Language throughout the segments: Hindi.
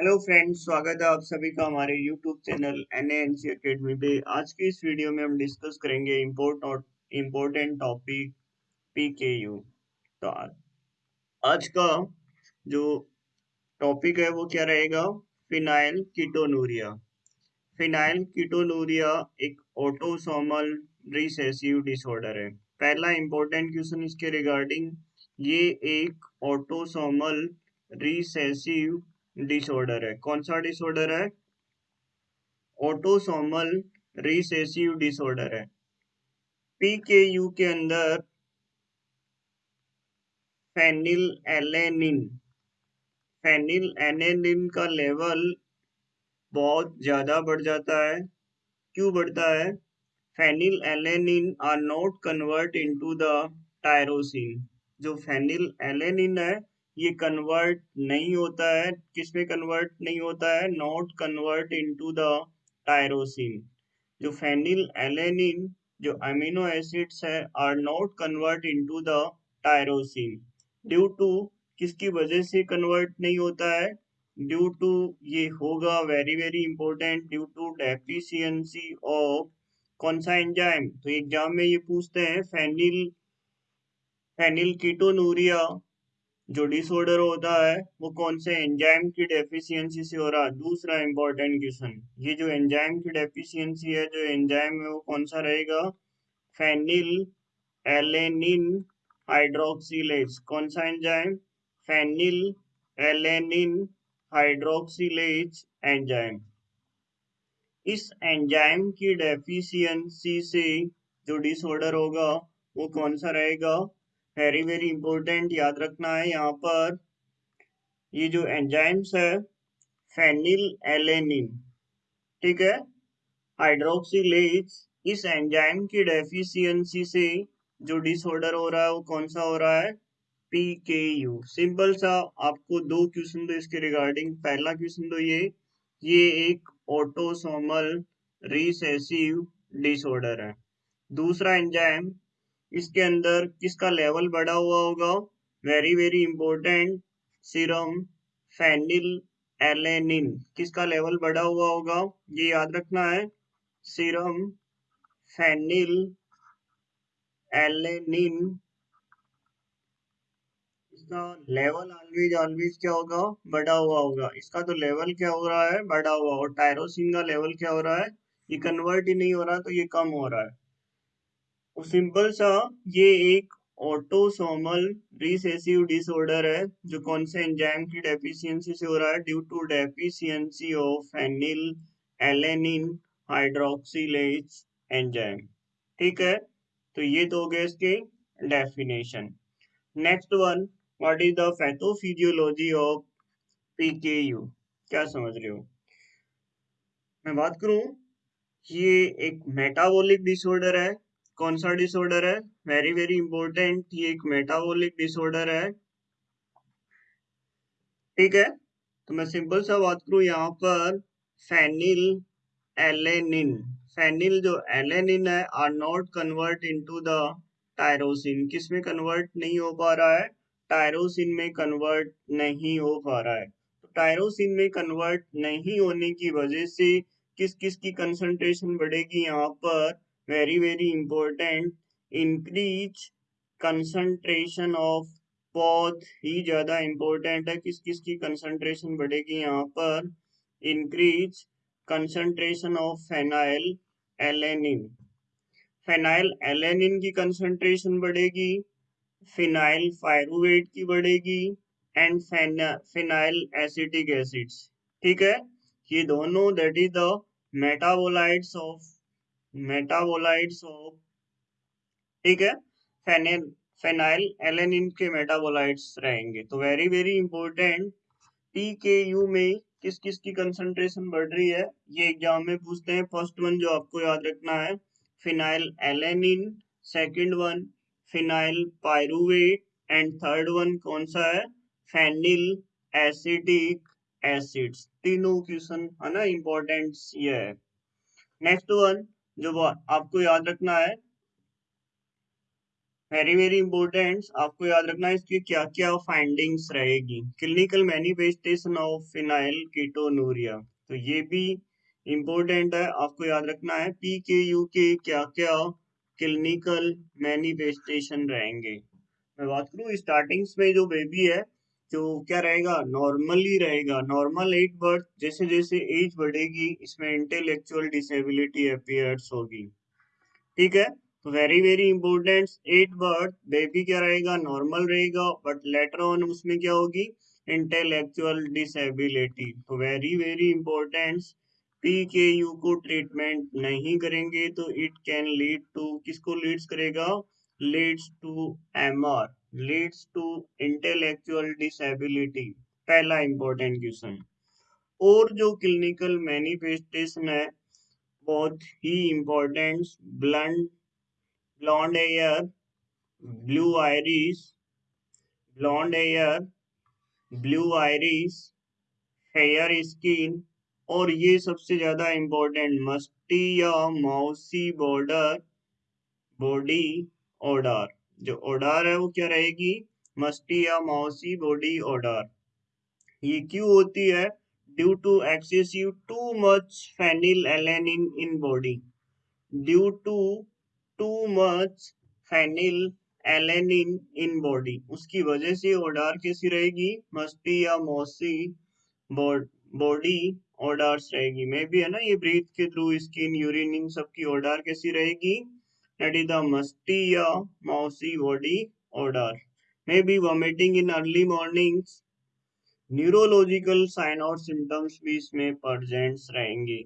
हेलो फ्रेंड्स स्वागत है आप सभी का हमारे YouTube channel N N C academy पे। आज की इस वीडियो में हम डिस्कस करेंगे import important topic P K U तो आज का जो टॉपिक है वो क्या रहेगा? फिनाइल कीटोनूरिया फिनाइल कीटोनूरिया एक ऑटोसोमल रिसेसिव डिसऑर्डर है। पहला इंपॉर्टेंट क्वेश्चन इसके रिगार्डिंग ये एक ऑटोसोमल रिसेसिव डिसऑर्डर है। कौन सा डिसऑर्डर है? ऑटोसोमल रिसेसिव डिसऑर्डर है। पीकेयू के यू के अंदर फेनिल एलेनिन फेनिल एलेनिन का लेवल बहुत ज़्यादा बढ़ जाता है। क्यों बढ़ता है? Phenylalanine are not convert into the tyrosine जो फेनिल एलेनिन है ये कन्वर्ट नहीं होता है। किसमें कन्वर्ट नहीं होता है? Not convert into the tyrosine जो फेनिल एलेनिन जो अमीनो एसिड्स है are not convert into the tyrosine due to किसकी वजह से कन्वर्ट नहीं होता है? ड्यू टू ये होगा very very important due to deficiency of कौन सा एंजाइम तो एग्ज़ाम में ये पूछते हैं फेनिल फेनिल कीटोनूरिया जो डिसऑर्डर होता है, वो कौन से? एंजाइम की डेफिशिएंसी से हो रहा है। दूसरा इंपॉर्टेंट क्वेश्चन ये जो एंजाइम की डेफिशिएंसी है, जो एंजाइम है, वो कौन सा रहेगा? फेनिल एलेनिन हाइड्रोक्सिलेज कौन सा enzyme phenylalanine hydroxylase enzyme इस एंजाइम की डेफिशिएंसी से जो डिसऑर्डर होगा, वो कौन सा रहेगा? वेरी वेरी इंपॉर्टेंट याद रखना है यहाँ पर। ये जो एंजाइम्स है फेनिल एलेनिन ठीक है? हाइड्रोक्सीलेज इस एंजाइम की डेफिशिएंसी से जो डिसऑर्डर हो रहा है, वो कौन सा हो रहा है? पी के यू सिंपल सा, आपको दो क्वेश्चन दो इसके रिगार्डिंग पहला क्वेश्चन दो ये ये एक ऑटोसोमल रिसेसिव डिसऑर्डर है। दूसरा एंजाइम इसके अंदर किसका लेवल बढ़ा हुआ होगा? Very very important serum phenylalanine किसका लेवल बढ़ा हुआ होगा? ये याद रखना है। सीरम फेनिल एलेनिन इसका लेवल ऑलवेज ऑलवेज क्या होगा? बढ़ा हुआ होगा। इसका तो लेवल क्या हो रहा है? बढ़ा हुआ। और टायरोसिन का लेवल क्या हो रहा है? ये कन्वर्ट ही नहीं हो रहा तो ये कम हो रहा है। सिंपल सा, ये एक ऑटोसोमल रिसेसिव डिसऑर्डर है, जो कौन से एंजाइम की डेफिशिएंसी से हो रहा है? Due to deficiency of phenylalanine hydroxylase enzyme ठीक है? तो ये तो हो गए इसके definition next one what is the pathophysiology of PKU क्या समझ रहे हो? मैं बात करूँ, ये एक मेटाबॉलिक डिसऑर्डर है कौन सा डिसऑर्डर है? वेरी वेरी इंपॉर्टेंट ये एक मेटाबॉलिक डिसऑर्डर है। ठीक है? तो मैं सिंपल सा बात करूँ, यहाँ पर फेनिल एलेनिन फेनिल जो एलेनिन है are not convert into the tyrosine किसमें कन्वर्ट नहीं हो पा रहा है? टायरोसिन में कन्वर्ट नहीं हो पा रहा है। तो टायरोसिन में कन्वर्ट नहीं होने की वजह से किस किस की कंसंट्रेशन बढ़ेगी यहाँ पर? Very very important. Increase concentration of बहुत ही ज़्यादा इंपॉर्टेंट है। किस किस की कंसंट्रेशन बढ़ेगी यहाँ पर? Increase concentration of phenylalanine phenylalanine की कंसंट्रेशन बढ़ेगी फिनाइल फायरुवेट की बढ़ेगी एंड फिनाइल एसिटिक एसिड्स ठीक है? ये दोनों that is the metabolites of metabolites of, ठीक है? फेनिल फेनाइल, एलेनिन के मेटाबोलाइट्स रहेंगे। तो very very important P K U में किस किस की कंसंट्रेशन बढ़ रही है? ये एग्ज़ाम में पूछते हैं। फ़र्स्ट वन जो आपको याद रखना है phenylalanine second one phenylpyruvate and third one कौन सा है? फेनिल एसिडिक एसिड्स तीनों क्वेश्चन है ना इंपॉर्टेंट ये है। नेक्स्ट वन जो आपको याद रखना है वेरी वेरी इंपॉर्टेंट आपको याद रखना है इसकी क्या क्या फाइंडिंग्स रहेगी। Clinical manifestation of phenylketonuria तो ये भी इंपॉर्टेंट है, आपको याद रखना है पी के यू के क्या क्या क्लिनिकल मैनिफेस्टेशन रहेंगे। मैं बात करूँ स्टार्टिंग्स में जो बेबी है जो क्या रहेगा? नॉर्मली रहेगा। नॉर्मल एज बर्थ जैसे जैसे एज बढ़ेगी, इसमें इंटेलेक्चुअल डिसेबिलिटी अपियर्स होगी। ठीक है? तो very very important at birth baby क्या रहेगा? नॉर्मल रहेगा बट लेटर ऑन उसमें क्या होगी? इंटेलेक्चुअल डिसेबिलिटी तो very very important P K U को ट्रीटमेंट नहीं करेंगे तो इट कैन लीड टू किसको लीड्स करेगा? Leads to M R leads to intellectual disability पहला इंपॉर्टेंट क्वेश्चन और जो क्लिनिकल मैनिफेस्टेशन है बहुत ही important blond blonde hair, blue iris, blonde hair, blue iris, fair skin और ये सबसे ज़्यादा इंपॉर्टेंट मस्टी या माउसी बॉर्डर बॉडी ऑर्डर जो ऑर्डर है वो क्या रहेगी? मस्टी या माउसी बॉडी ऑर्डर ये क्यों होती है? Due to excessive too much phenylalanine in body due to too much phenylalanine in body उसकी वजह से ओडार कैसी रहेगी? मस्टी या मौसी बॉडी ओडार्स रहेगी। मे भी है ना ये ब्रीथ के थ्रू स्किन यूरिन इन सबकी ओडार कैसी रहेगी? दैट इज़ द मस्टी या mousy body odour may be vomiting in early mornings neurological sign और सिम्टम्स भी इसमें प्रेजेंट्स रहेंगे।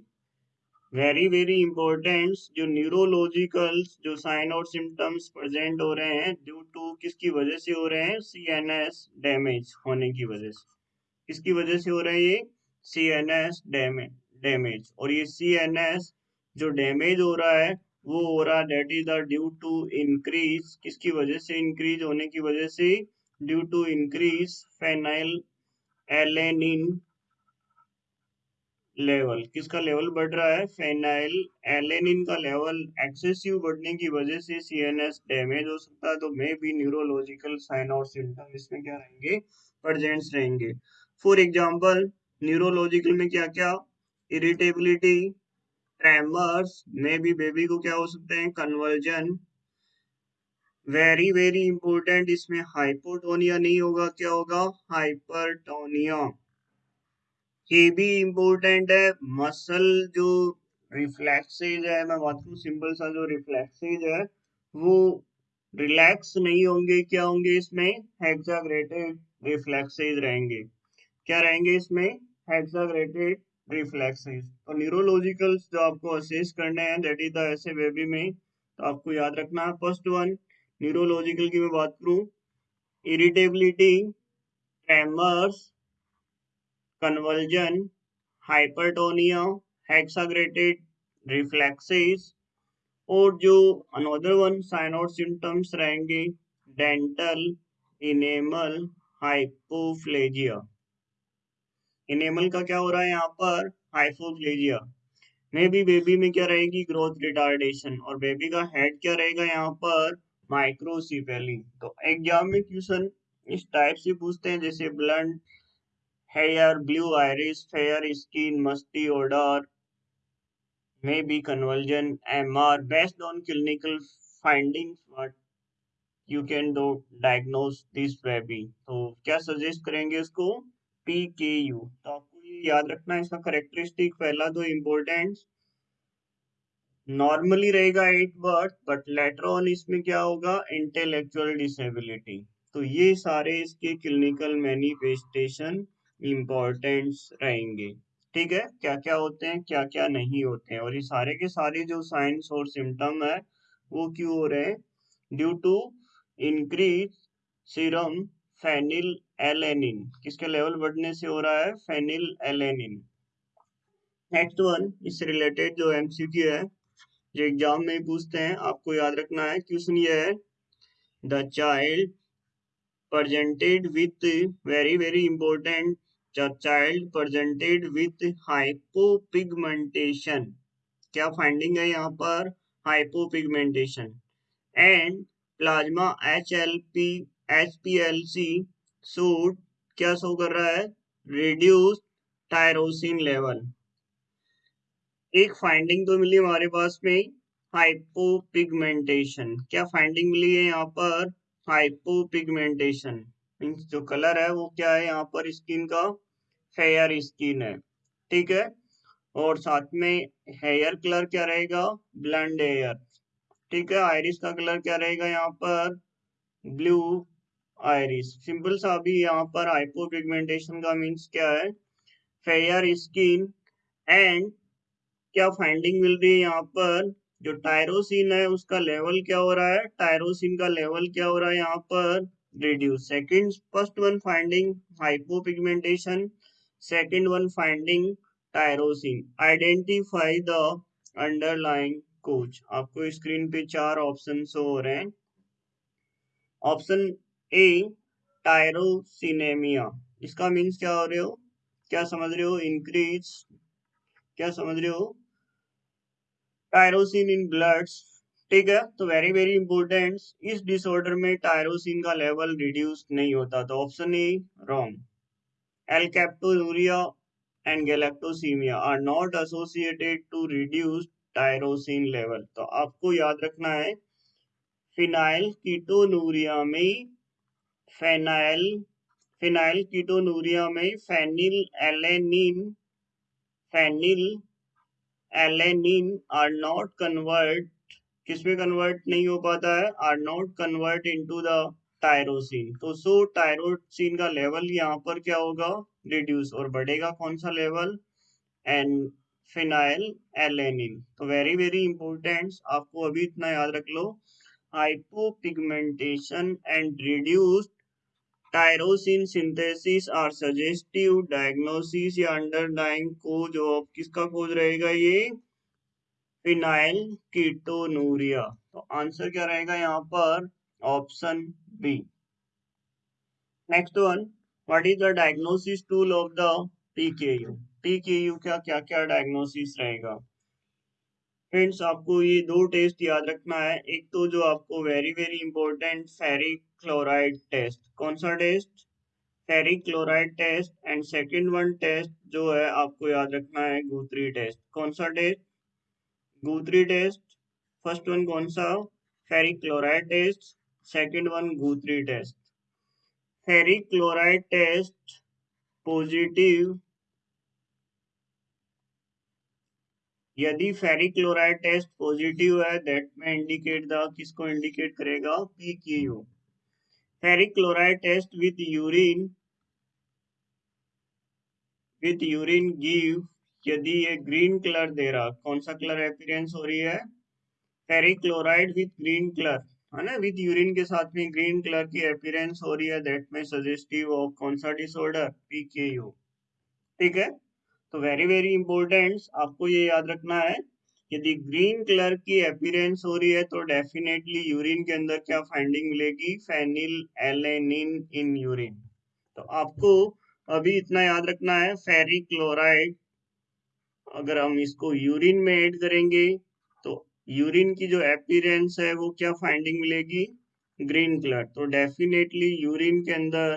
वेरी वेरी इंपॉर्टेंट जो न्यूरोलॉजिकल जो साइन और सिम्टम्स प्रेजेंट हो रहे हैं ड्यू टू किसकी वजह से हो रहे हैं? सी एन एस डैमेज होने की वजह से। किसकी वजह से हो रहा है ये? सी एन एस डैमेज और ये सी एन एस जो डैमेज हो रहा है वो हो रहा that is the due to increase किसकी वजह से इंक्रीज होने की वजह से? Due to increase phenylalanine level किसका लेवल बढ़ रहा है? फेनाइल एलेनिन का लेवल एक्सेसिव बढ़ने की वजह से सीएनएस डैमेज हो सकता है। तो मे भी न्यूरोलॉजिकल साइन और सिम्टम इसमें क्या रहेंगे? प्रेजेंट्स रहेंगे। फॉर एग्जांपल न्यूरोलॉजिकल में क्या क्या इरिटेबिलिटी ट्रेमर्स में भी बेबी को क्या हो सकते हैं? कन्वर्जन वेरी वेरी इंपॉर्टेंट इसमें हाइपोटोनिया नहीं होगा, क्या होगा? हाइपरटोनिया ये भी इम्पोर्टेंट है। मसल जो रिफ्लेक्सेज है, मैं बात करूँ सिंपल सा जो रिफ्लेक्सेज है, वो रिलैक्स नहीं होंगे, क्या होंगे इसमें? हेक्साग्रेटेड रिफ्लेक्सेज रहेंगे। क्या रहेंगे इसमें? हेक्साग्रेटेड रिफ्लेक्सेज और न्यूरोलॉजिकल जो आपको असेस करने हैं दैट इज़ द ऐसे बेबी में तो आपको याद रखना है फ़र्स्ट वन न्यूरोलॉजिकल की मैं बात करूँ irritability tremors convulsion, hypertonia, hexaggregated reflexes और जो अनदर वन साइन और सिम्टम्स रहेंगे डेंटल इनेमल हाइपोफ्लेजिया इनेमल का क्या हो रहा है यहाँ पर? हाइपोफ्लेजिया में भी बेबी में क्या रहेगी? ग्रोथ रिटार्डेशन और बेबी का हेड क्या रहेगा यहाँ पर? माइक्रोसिपेली तो एग्ज़ाम में क्वेश्चन इस टाइप से पूछते हैं जैसे blonde hair, blue iris, fair skin, musty odor, may be convulsion, MR. Based on clinical findings, what you can do diagnose this baby. तो क्या सजेस्ट करेंगे इसको? पी के यू तो आपको ये याद रखना है, इसका करेक्टरिस्टिक पहला दो इम्पोर्टेंट नॉर्मली रहेगा at birth but later on इसमें क्या होगा? इंटेलेक्चुअल डिसेबिलिटी तो ये सारे इसके क्लिनिकल मैनिफेस्टेशन इम्पोर्टेंट्स रहेंगे। ठीक है? क्या क्या होते हैं क्या क्या नहीं होते हैं? और ये सारे के सारे जो साइंस और सिम्टम है, वो क्यों हो रहे हैं? Due to increase serum phenylalanine किसके लेवल बढ़ने से हो रहा है? फेनिल एलेनिन नेक्स्ट वन इससे रिलेटेड जो एमसीक्यू है, जो एग्ज़ाम में पूछते हैं, आपको याद रखना है क्वेश्चन ये है the child presented with very very important, the child presented with hypopigmentation. क्या फाइंडिंग है यहाँ पर? Hypopigmentation and plasma H L P H P L C suit क्या शो कर रहा है? रिड्यूस टायरोसिन लेवल एक फाइंडिंग तो मिली हमारे पास में हाइपोपिगमेंटेशन क्या फाइंडिंग मिली है यहाँ पर? हाइपोपिगमेंटेशन मीन्स जो कलर है वो क्या है? यहाँ पर स्किन का फेयर स्किन है. ठीक है? और साथ में हेयर कलर क्या रहेगा? ब्लंड हेयर ठीक है? आयरिस का कलर क्या रहेगा यहाँ पर? Blue iris. सिंपल सा अभी यहाँ पर हाइपोपिगमेंटेशन का मीन्स क्या है? फेयर स्किन एंड क्या फाइंडिंग मिल रही है यहाँ पर? जो टायरोसिन है, उसका लेवल क्या हो रहा है? टायरोसिन का लेवल क्या हो रहा है यहाँ पर? Reduce second, first one finding hypopigmentation, second one finding tyrosine identify the underlying cause आपको स्क्रीन पे चार ऑप्शन हो रहे हैं। ऑप्शन ए टायरोसिनेमिया इसका मीन्स क्या हो रहे हो? क्या समझ रहे हो? इंक्रीज क्या समझ रहे हो? टायरोसिन इन ब्लड्स ठीक है? तो वेरी वेरी इंपॉर्टेंट इस डिसऑर्डर में टायरोसिन का लेवल रिड्यूस नहीं होता तो option A wrong alkaptonuria and galactosemia are not associated to reduce tyrosine level तो आपको याद रखना है फिनाइल कीटोनूरिया में फेनाइल फिनाइल कीटोनूरिया में phenylalanine phenylalanine are not convert किसमें कन्वर्ट नहीं हो पाता है? Are not convert into the tyrosine तो सो टायरोसिन का लेवल यहाँ पर क्या होगा? रिड्यूस और बढ़ेगा कौन सा लेवल एंड फिनाइल एलेनिन तो वेरी वेरी इंपॉर्टेंट आपको अभी इतना याद रख लो. Hypopigmentation and reduced tyrosine synthesis are suggestive diagnosis या अंडरलाइंग कोज ऑफ़ किसका खोज रहेगा ये? फिनाइल कीटोनूरिया तो आंसर क्या रहेगा यहाँ पर? Option B next one what is the diagnosis tool of the PKU PKU का क्या क्या डायग्नोसिस रहेगा? फ्रेंड्स आपको ये दो टेस्ट याद रखना है। एक तो जो आपको very very important ferric chloride test कौन सा test ferric chloride test and second one test जो है आपको याद रखना है, गुथरी टेस्ट कौन सा test Guthrie test first one कौन सा? Ferric chloride test second one Guthrie test ferric chloride test positive यदि फेरिक क्लोराइड टेस्ट पॉजिटिव है दैट में इंडिकेट द किसको इंडिकेट करेगा? P ferric chloride test with urine with urine give यदि ये ग्रीन कलर दे रहा, कौन सा कलर एपियरेंस हो रही है? Ferric chloride with green colour है ना? विथ यूरिन के साथ में ग्रीन कलर की एपियरेंस हो रही है दैट में सजेस्टिव ऑफ़ कौन सा डिसऑर्डर पीकेयू ठीक है? तो वेरी वेरी इंपॉर्टेंट आपको ये याद रखना है यदि ग्रीन कलर की एपियरेंस हो रही है तो डेफिनेटली यूरिन के अंदर क्या फाइंडिंग मिलेगी? फेनिल एलेनिन इन यूरिन तो आपको अभी इतना याद रखना है फेरिक क्लोराइड अगर हम इसको यूरिन में ऐड करेंगे तो यूरिन की जो एपियरेंस है, वो क्या फाइंडिंग मिलेगी? ग्रीन कलर तो डेफिनेटली यूरिन के अंदर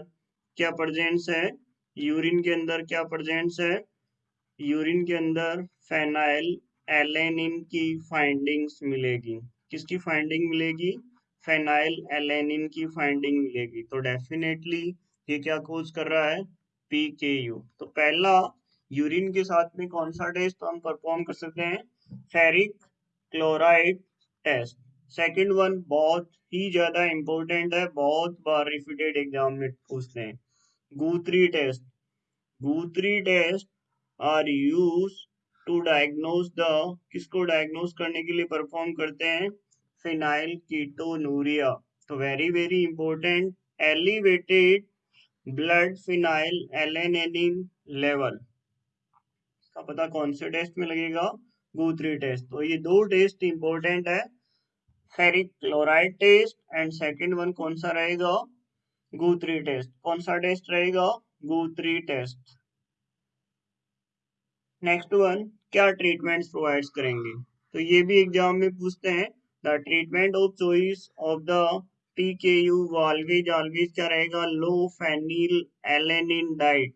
क्या प्रजेंस है? यूरिन के अंदर क्या प्रजेंस है? यूरिन के अंदर फेनाइल एलेनिन की फाइंडिंग्स मिलेगी। किसकी फाइंडिंग मिलेगी? फेनाइल एलेनिन की फाइंडिंग मिलेगी। तो डेफिनेटली ये क्या खोज कर रहा है? पी के यू तो पहला यूरिन के साथ में कौन सा टेस्ट हम परफॉर्म कर सकते हैं? Ferric chloride test second one बहुत ही ज़्यादा इंपॉर्टेंट है। बहुत बार रिपीटेड एग्ज़ाम में पूछते हैं। Guthrie test Guthrie test are use to diagnose the किसको डायग्नोज करने के लिए परफॉर्म करते हैं? फिनाइल कीटोनूरिया तो very very important elevated blood phenylalanine level का पता कौन से टेस्ट में लगेगा? गूथरी टेस्ट तो ये दो टेस्ट इंपॉर्टेंट है. Ferric chloride test and second one कौन सा रहेगा? गूथरी टेस्ट कौन सा टेस्ट रहेगा? गूथरी टेस्ट नेक्स्ट वन क्या ट्रीटमेंट्स प्रोवाइड करेंगे? तो ये भी एग्ज़ाम में पूछते हैं the treatment of choice of the PKU always always क्या रहेगा? लो फेनिल एलेनिन डाइट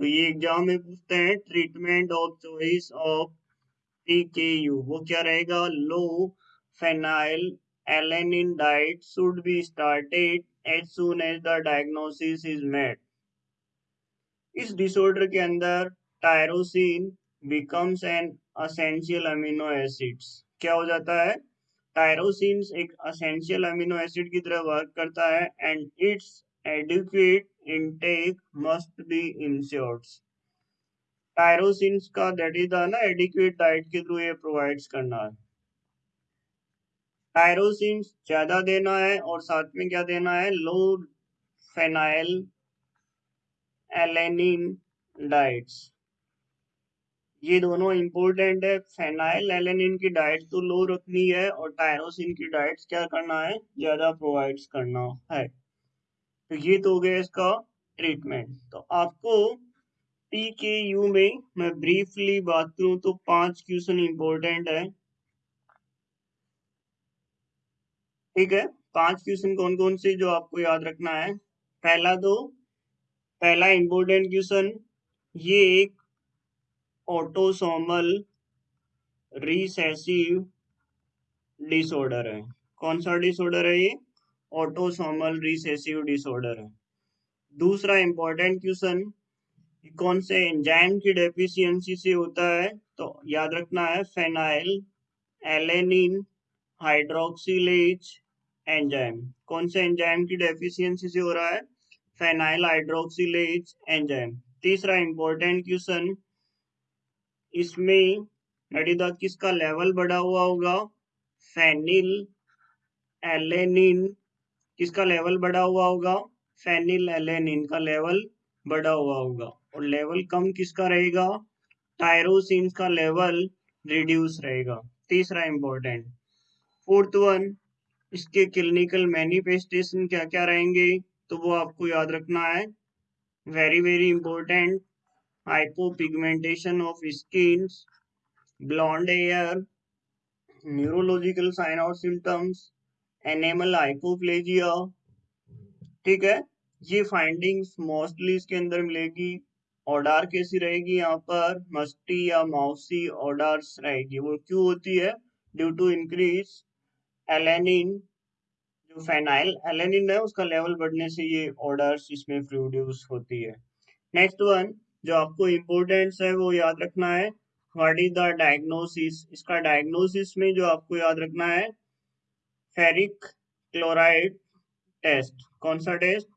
तो ये एग्ज़ाम में पूछते हैं treatment of choice of PKU वो क्या रहेगा? Low phenylalanine diet should be started as soon as the diagnosis is made इस डिसऑर्डर के अंदर tyrosine becomes an essential amino acids क्या हो जाता है? टायरोसिन एक असेंशियल अमीनो एसिड की तरह वर्क करता है and it's adequate intake must be ensured tyrosine का दैट इज़ ना एडिक्वेट डाइट के थ्रू ये प्रोवाइड्स करना है। टायरोसिन ज़्यादा देना है और साथ में क्या देना है? लो फेनाइल एलेनिन डाइट्स ये दोनों इम्पोर्टेंट है। फेनाइल एलेनिन की डाइट तो लो रखनी है और टायरोसिन की डाइट क्या करना है? ज़्यादा प्रोवाइड्स करना है। तो ये तो हो गया इसका ट्रीटमेंट तो आपको पी के यू में मैं ब्रीफली बात करूँ तो पाँच क्वेश्चन इंपॉर्टेंट है। ठीक है? पाँच क्वेश्चन कौन कौन से जो आपको याद रखना है? पहला तो पहला इंपोर्टेंट क्वेश्चन ये एक ऑटोसोमल रिसेसिव डिसऑर्डर है। कौन सा डिसऑर्डर है ये? ऑटोसोमल रिसेसिव डिसऑर्डर है। दूसरा इंपॉर्टेंट क्वेश्चन कौन से एंजाइम की डेफिशिएंसी से होता है? तो याद रखना है फेनाइल एलेनिन हाइड्रोक्सिलेज एंजाइम कौन से एंजाइम की डेफिशिएंसी से हो रहा है? फेनाइल हाइड्रोक्सिलेज एंजाइम तीसरा इंपॉर्टेंट क्वेश्चन इसमें नडीदा किसका लेवल बढ़ा हुआ होगा? फेनिल एलेनिन किसका लेवल बढ़ा हुआ होगा? फेनिल एलेनिन का लेवल बढ़ा हुआ होगा। और लेवल कम किसका रहेगा? टायरोसिन का लेवल रिड्यूस रहेगा। तीसरा इंपॉर्टेंट फोर्थ वन इसके क्लिनिकल मैनिफेस्टेशन क्या क्या रहेंगे? तो वो आपको याद रखना है। Very very important hypopigmentation of skin blonde hair neurological sign और सिम्टम्स एनेमल हाइपोप्लेजिया ठीक है? ये फाइंडिंग्स मोस्टली इसके अंदर मिलेगी। ऑर्डर कैसी रहेगी यहाँ पर? मस्टी या माउसी ऑर्डर्स रहेगी। वो क्यों होती है? ड्यू टू इंक्रीज एलेनिन जो फेनाइल एलेनिन है, उसका लेवल बढ़ने से ये ऑर्डर्स इसमें प्रोड्यूस होती है। नेक्स्ट वन जो आपको इम्पोर्टेंस है, वो याद रखना है। व्हाट इज़ द डायग्नोसिस इसका डायग्नोसिस में जो आपको याद रखना है फेरिक क्लोराइड टेस्ट कौन सा टेस्ट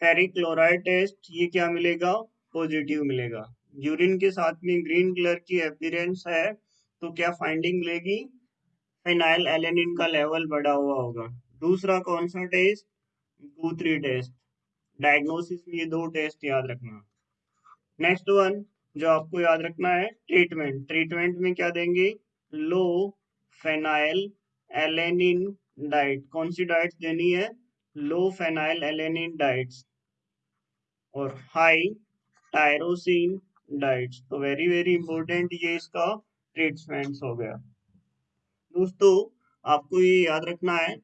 फेरिक क्लोराइड टेस्ट ये क्या मिलेगा? पॉजिटिव मिलेगा। यूरिन के साथ में ग्रीन कलर की एपियरेंस है तो क्या फाइंडिंग मिलेगी? फिनाइल एलेनिन का लेवल बढ़ा हुआ होगा। दूसरा कौन सा टेस्ट गुथरी टेस्ट डायग्नोसिस में ये दो टेस्ट याद रखना। नेक्स्ट वन जो आपको याद रखना है ट्रीटमेंट ट्रीटमेंट में क्या देंगे? लो फेनाइल एलेनिन डाइट कौन सी डाइट देनी है? लो फेनाइल एलेनिन डाइट्स और हाई टायरोसिन डाइट्स तो वेरी वेरी इंपॉर्टेंट ये इसका ट्रीटमेंट हो गया। दोस्तों, आपको ये याद रखना है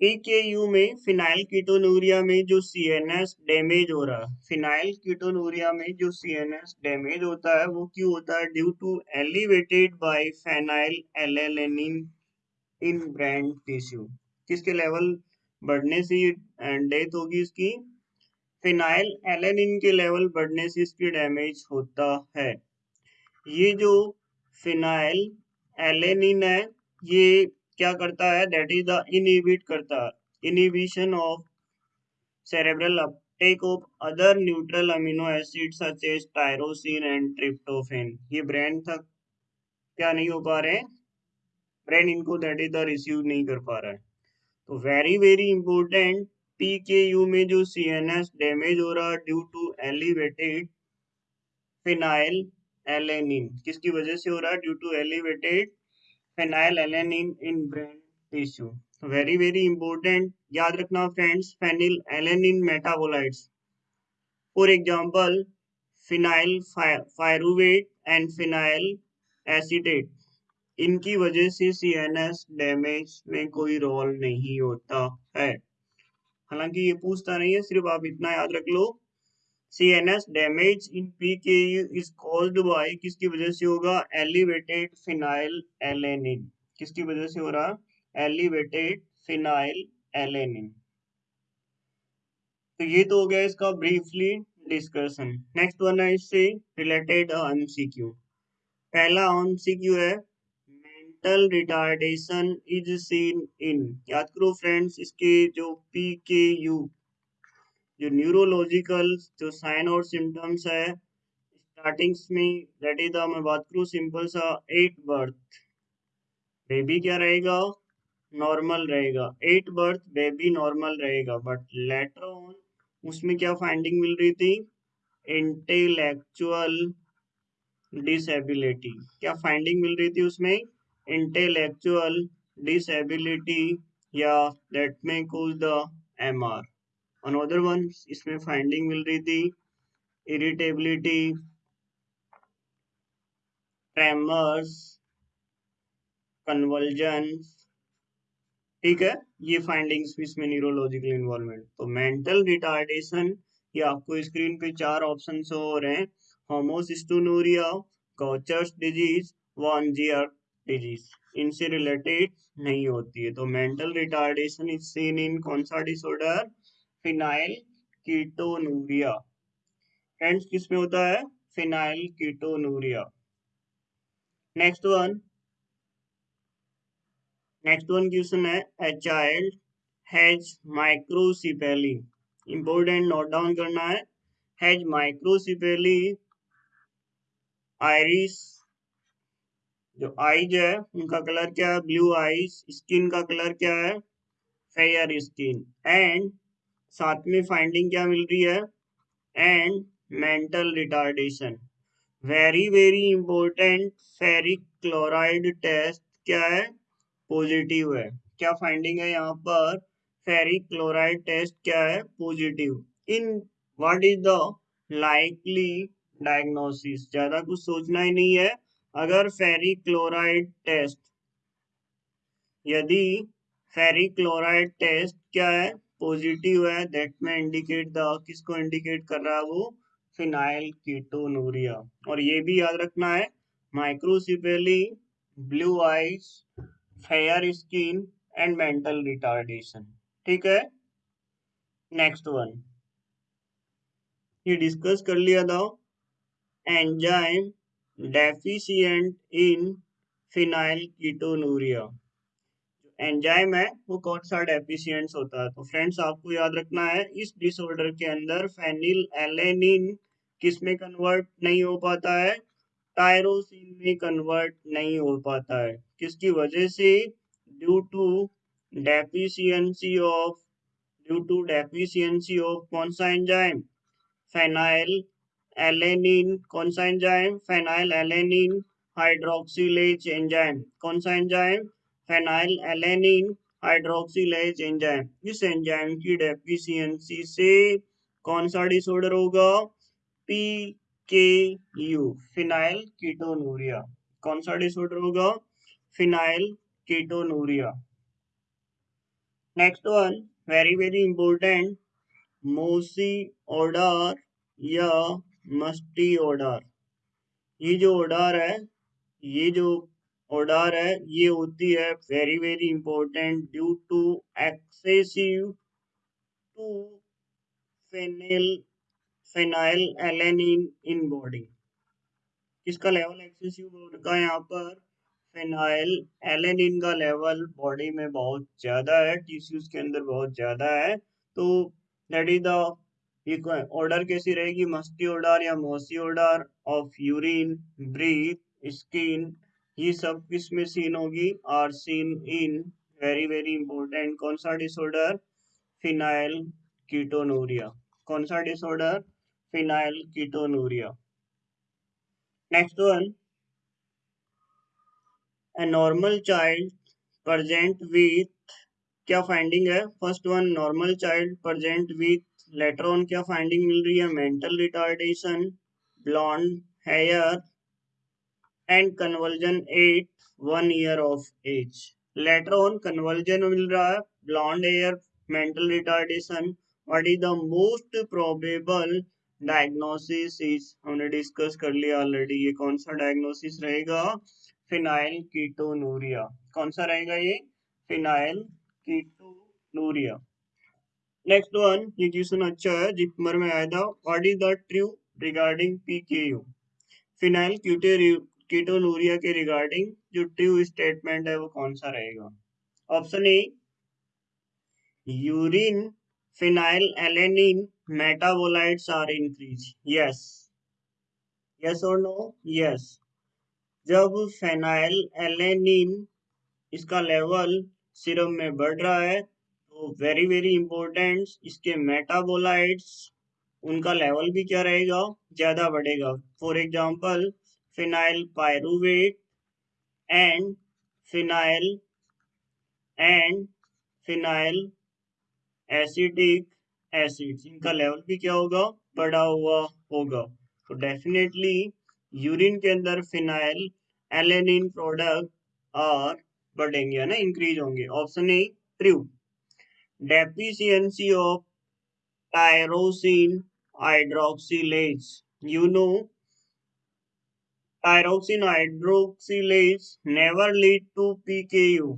पीकेयू में फिनाइल कीटोनूरिया में जो सीएनएस डैमेज हो रहा है, फिनाइल कीटोनूरिया में जो सीएनएस डैमेज होता है, वो क्यों होता है? Due to elevated by phenylalanine in brain tissue किसके लेवल बढ़ने से ये डेथ होगी इसकी? फिनाइल एलेनिन के लेवल बढ़ने से इसकी डैमेज होता है। ये जो फिनाइल एलेनिन है, ये क्या करता है? दैट इज़ द इनहिबिट करता है। Inhibition of cerebral uptake of other neutral amino acids such as tyrosine and tryptophan. ये ब्रेन तक क्या नहीं हो पा रहे ब्रेन इनको दैट इज़ द रिसीव नहीं कर पा रहा है। तो very very important P K U में जो सी एन एस डैमेज हो रहा है due to elevated phenylalanine किसकी वजह से हो रहा है? Due to elevated phenylalanine in brain tissue very very important याद रखना friends phenylalanine metabolites for example phenylpyruvate and phenylacetate इनकी वजह से सी एन एस डैमेज में कोई रोल नहीं होता है। हालाँकि ये पूछता नहीं है, सिर्फ़ आप इतना याद रख लो। CNS damage in PKU is caused by किसकी वजह से होगा? Elevated phenyl alanine. किसकी वजह से हो रहा? Elevated phenyl alanine. तो ये तो हो गया इसका ब्रीफली डिस्कशन नेक्स्ट वन है इससे रिलेटेड एमसीक्यू पहला एमसीक्यू है mental retardation is seen in याद करो फ्रेंड्स इसके जो पी के यू जो न्यूरोलॉजिकल जो साइन और सिम्टम्स है स्टार्टिंग्स में दैट इज़ मैं बात करूँ सिंपल सा एट बर्थ बेबी क्या रहेगा? नॉर्मल रहेगा. एट बर्थ बेबी नॉर्मल रहेगा. बट लेटर ऑन उसमें क्या फाइंडिंग मिल रही थी? इंटेलेक्चुअल डिसेबिलिटी क्या फाइंडिंग मिल रही थी उसमें? इंटेलेक्चुअल डिसेबिलिटी या दैट में cause the M R another one इसमें फाइंडिंग मिल रही थी इरिटेबिलिटी ट्रेमर्स कन्वर्जन्स ठीक है? ये फाइंडिंग्स भी इसमें न्यूरोलॉजिकल इन्वॉल्वमेंट तो मेंटल रिटार्डेशन ये आपको स्क्रीन पे चार ऑप्शन हो रहे हैं. Homocystinuria Gaucher's disease von Gierke disease इनसे रिलेटेड नहीं होती है. तो mental retardation is seen in कौन सा डिसऑर्डर फिनाइल कीटोनूरिया। फ्रेंड्स किसमें होता है? Phenylketonuria. Next one next one question है? A child has microcephaly important note down करना है। हैज़ माइक्रोसिपेली आयरिस जो आईज है, उनका कलर क्या है? ब्लू आईज स्किन का कलर क्या है? फेयर स्किन एंड साथ में फाइंडिंग क्या मिल रही है? And mental retardation very very important ferric chloride test क्या है? पॉजिटिव है. क्या फाइंडिंग है यहाँ पर? फेरिक क्लोराइड टेस्ट क्या है? Positive in what is the likely diagnosis ज़्यादा कुछ सोचना ही नहीं है। अगर फेरिक क्लोराइड टेस्ट यदि फेरिक क्लोराइड टेस्ट क्या है? पॉजिटिव है दैट में इंडिकेट द किसको इंडिकेट कर रहा है वो? फिनाइल कीटोनूरिया और ये भी याद रखना है microcephaly blue eyes fair skin and mental retardation ठीक है? नेक्स्ट वन ये डिस्कस कर लिया था। Enzyme deficient in phenylketonuria enzyme है, वो कौन सा डेफिशिएंट होता है? तो फ्रेंड्स आपको याद रखना है, इस डिसऑर्डर के अंदर फेनिल एलेनिन किसमें कन्वर्ट नहीं हो पाता है? टायरोसिन में कन्वर्ट नहीं हो पाता है। किसकी वजह से? Due to deficiency of due to deficiency of कौन सा एंजाइम फेनाइल एलेनिन कौन सा enzyme phenylalanine hydroxylase enzyme कौन सा enzyme phenylalanine hydroxylase enzyme इस एंजाइम की डेफिशिएंसी से कौन सा डिसऑर्डर होगा? P K you phenyl ketonuria कौन सा डिसऑर्डर होगा? Phenylketonuria next one very very important mousy odour या मस्टी ऑर्डर ये जो ऑर्डर है, ये जो ऑर्डर है, ये होती है very very important due to excessive to phenyl phenylalanine in body किसका लेवल एक्सेसिव का यहाँ पर? फेनाइल एलेनिन का लेवल बॉडी में बहुत ज़्यादा है टिश्यूज के अंदर बहुत ज़्यादा है तो दैट इज़ द ऑर्डर कैसी रहेगी? मस्टी ऑर्डर या mousy odour of urine breath skin ये सब किसमें सीन होगी? Are seen in very very important कौन सा डिसऑर्डर फिनाइल कीटोनूरिया। कौन सा disorder phenylketonuria. Next one, a normal child present with क्या फाइंडिंग है? First one normal child present with later on क्या फाइंडिंग मिल रही है? Mental retardation blonde hair and convulsion at one year of age later on convulsion मिल रहा है blonde hair mental retardation what is the most probable diagnosis is हमने डिस्कस कर लिया ऑलरेडी ये कौन सा डायग्नोसिस रहेगा? Phenyl ketonuria. कौन सा रहेगा ये? Phenyl ketonuria. नेक्स्ट वन ये क्वेश्चन अच्छा है? जिपमर में आया था। What is the true regarding PKU phenylketonuria के रिगार्डिंग जो ट्रू स्टेटमेंट है वो कौन सा रहेगा? Option A urine phenylalanine metabolites are increase yes yes और नो यस जब फेनाइल एलेनिन इसका लेवल सिरम में बढ़ रहा है तो वेरी वेरी इंपॉर्टेंट इसके मेटाबोलाइट्स उनका लेवल भी क्या रहेगा? ज़्यादा बढ़ेगा. For example phenyl pyruvate and phenyl and phenyl acidic acid इनका लेवल भी क्या होगा? बढ़ा हुआ होगा। तो डेफिनेटली यूरिन के अंदर फिनाइल एलेनिन प्रोडक्ट और बढ़ेंगे ना? इंक्रीज होंगे। Option A true deficiency of tyrosine hydroxylase you know tyrosine hydroxylase never lead to PKU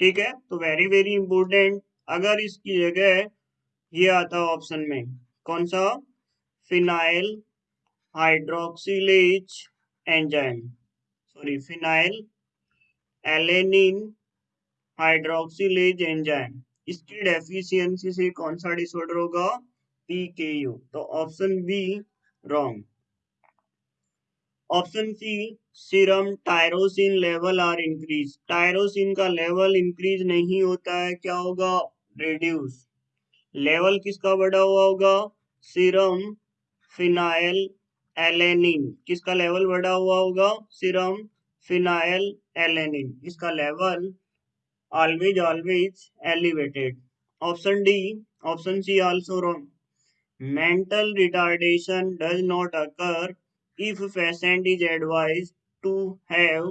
ठीक है? तो वेरी वेरी इंपॉर्टेंट अगर इसकी जगह ये आता ऑप्शन में, कौन सा? Phenyl hydroxylase enzyme sorry phenylalanine hydroxylase enzyme इसकी डेफिशिएंसी से कौन सा डिसऑर्डर होगा? पीकेयू तो option B wrong option C serum tyrosine level are increase tyrosine का लेवल इंक्रीज नहीं होता है, क्या होगा? रिड्यूस लेवल किसका बढ़ा हुआ होगा? सीरम फिनाइल एलेनिन किसका लेवल बढ़ा हुआ होगा? सीरम फिनाइल एलेनिन इसका level always always elevated option D option C also wrong mental retardation does not occur if patient is advised to have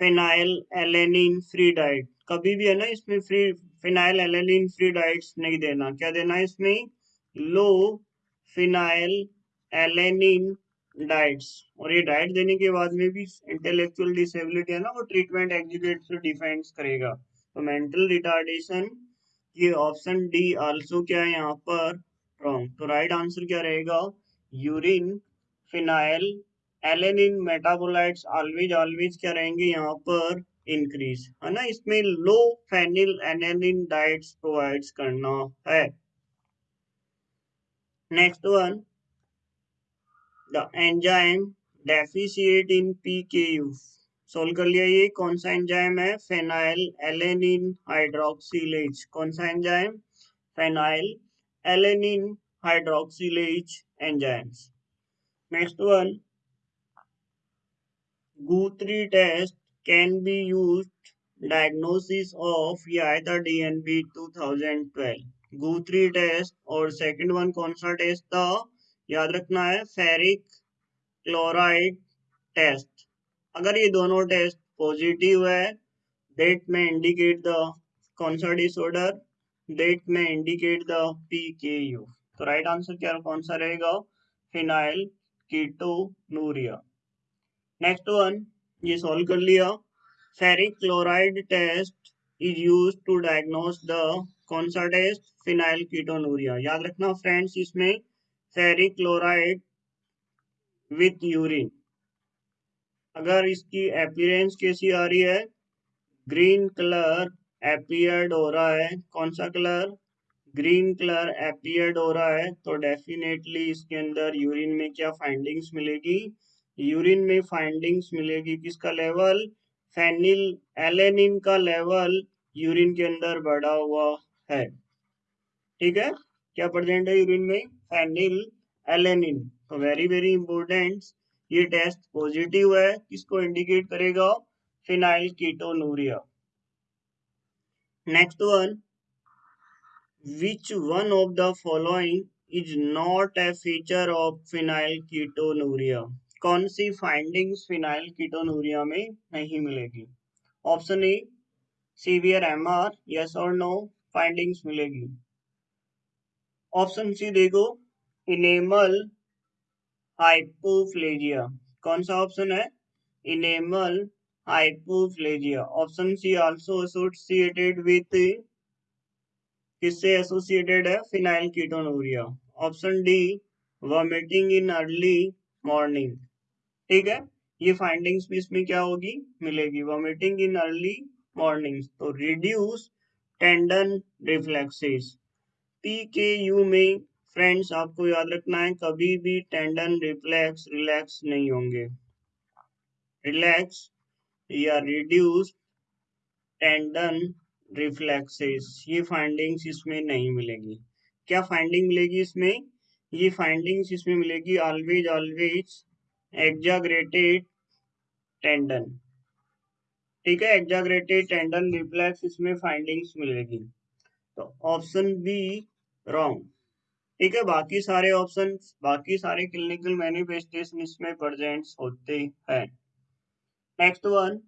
phenylalanine free diet. कभी भी है ना, इसमें free phenylalanine free diets नहीं देना। क्या देना इसमें? लो फिनाइल एलेनिन डाइट्स और ये डाइट देने के बाद में भी इंटेलेक्चुअल डिसेबिलिटी है ना, वो ट्रीटमेंट एग्जीक्यूट से डिफेंस करेगा। तो मेंटल रिटार्डेशन ये ऑप्शन डी आल्सो क्या है यहाँ पर? रॉन्ग तो राइट आंसर क्या रहेगा? Urine phenylalanine metabolites always always क्या रहेंगे यहाँ पर? इंक्रीज है ना? इसमें low phenylalanine diets provides करना है। Next one the enzyme deficient in PKU solve कर लिया ये, कौन सा एंजाइम है? फेनाइल एलेनिन हाइड्रोक्सिलेज कौन सा enzyme phenylalanine hydroxylase enzymes Next one, Guthrie test can be used diagnosis of या DNB 2012 Guthrie test और सेकंड वन कौन सा टेस्ट था? याद रखना है फेरिक क्लोराइड टेस्ट अगर ये दोनों टेस्ट पॉजिटिव है डेट में इंडिकेट द कौन सा डेट में इंडिकेट द पी के तो राइट आंसर क्या कौन सा रहेगा? फिनाइल कीटोनूरिया नेक्स्ट वन ये सॉल्व कर लिया. Ferric chloride test is use to diagnose the कौन सा टेस्ट फिनाइल कीटोनूरिया याद रखना फ्रेंड्स इसमें फेरिक क्लोराइड विथ यूरिन अगर इसकी अपीयरेंस कैसी आ रही है? ग्रीन कलर एपियर्ड हो रहा है. कौन सा कलर ग्रीन कलर एपियर्ड हो रहा है तो डेफिनेटली इसके अंदर यूरिन में क्या फाइंडिंग्स मिलेगी? यूरिन में फाइंडिंग्स मिलेगी किसका लेवल फेनिल एलेनिन का लेवल यूरिन के अंदर बढ़ा हुआ है। ठीक है? क्या प्रेजेंट है यूरिन में? फेनिल एलेनिन तो वेरी वेरी इंपॉर्टेंट ये टेस्ट पॉजिटिव है। किसको इंडिकेट करेगा? Phenylketonuria next one Which one of the following is not a feature of phenylketonuria? कौन सी फाइंडिंग्स फिनाइल में नहीं मिलेगी? Option A severe MR yes और नो फाइंडिंग्स मिलेगी। ऑप्शन सी देखो इनेमल हाइपोफ्लेजिया कौन सा ऑप्शन है? Enamel hypoplasia option C also associated with किससे एसोसिएटेड है? Phenylketonuria option D vomiting in early morning ठीक है? ये फाइंडिंग्स भी इसमें क्या होगी? मिलेगी। वॉमिटिंग इन अर्ली मॉर्निंग तो reduce tendon reflexes P K U में फ्रेंड्स आपको याद रखना है, कभी भी टेंडन रिफ्लेक्स रिलैक्स नहीं होंगे। रिलैक्स या रिड्यूस टेंडन रिफ्लेक्सेस ये फाइंडिंग्स इसमें नहीं मिलेगी। क्या फाइंडिंग मिलेगी इसमें? ये फाइंडिंग्स इसमें मिलेगी ऑलवेज ऑलवेज एग्जाग्रेटेड टेंडन ठीक है? एग्जाग्रेटेड टेंडन रिफ्लेक्स इसमें फाइंडिंग्स मिलेगी। तो ऑप्शन बी रॉन्ग ठीक है? बाकी सारे ऑप्शन बाकी सारे क्लिनिकल मैनिफेस्टेशन इसमें प्रेजेंट होते हैं। Next one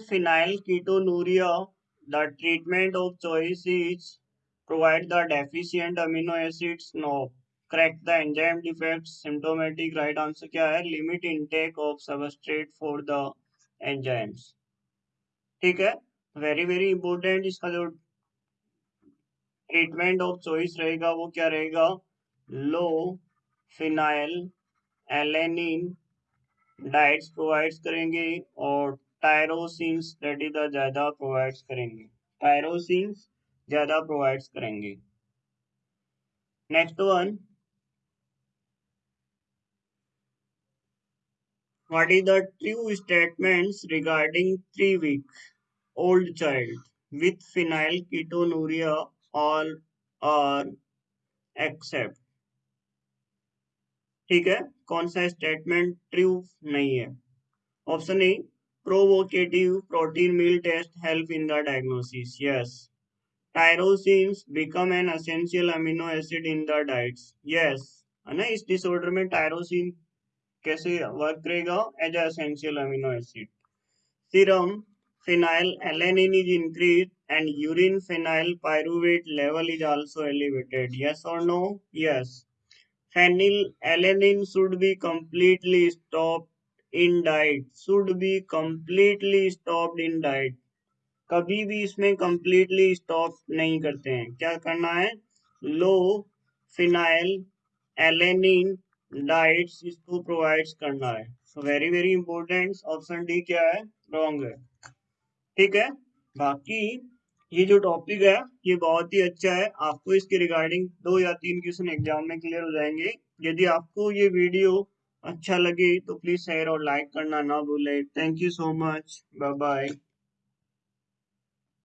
phenylketonuria the treatment of choice is provide the deficient amino acids no correct the enzyme defect symptomatic right answer क्या है? Limit intake of substrate for the enzymes ठीक है? वेरी वेरी इंपॉर्टेंट इसका जो ट्रीटमेंट ऑफ़ चॉइस रहेगा, वो क्या रहेगा? Low phenyl alanine diets provides करेंगे और द ज़्यादा प्रोवाइड्स करेंगे। Next one is the true statements regarding three week old child with phenylketonuria all are except ठीक है? कौन सा स्टेटमेंट ट्रू नहीं है? Option A Provocative protein meal test help in the diagnosis yes tyrosines become an essential amino acid in the diets yes है ना इस डिसऑर्डर में टायरोसिन कैसे वर्क करेगा as essential amino acid serum phenylalanine is increased and urine phenylpyruvate level is also elevated. Yes or no? Yes. Phenylalanine should be completely stopped in diet should be completely stopped in diet कभी भी इसमें completely stop नहीं करते हैं। क्या करना है? लो फिनाइल एलेनिन डाइट्स इसको प्रोवाइड्स करना है। So very very important option D क्या है? रॉन्ग है। ठीक है? बाकी ये जो टॉपिक है, ये बहुत ही अच्छा है। आपको इसके रिगार्डिंग दो या तीन क्वेश्चन एग्ज़ाम में क्लियर हो जाएँगे। यदि आपको ये वीडियो अच्छा लगे तो प्लीज़ शेयर और लाइक करना ना भूले. Thank you so much bye bye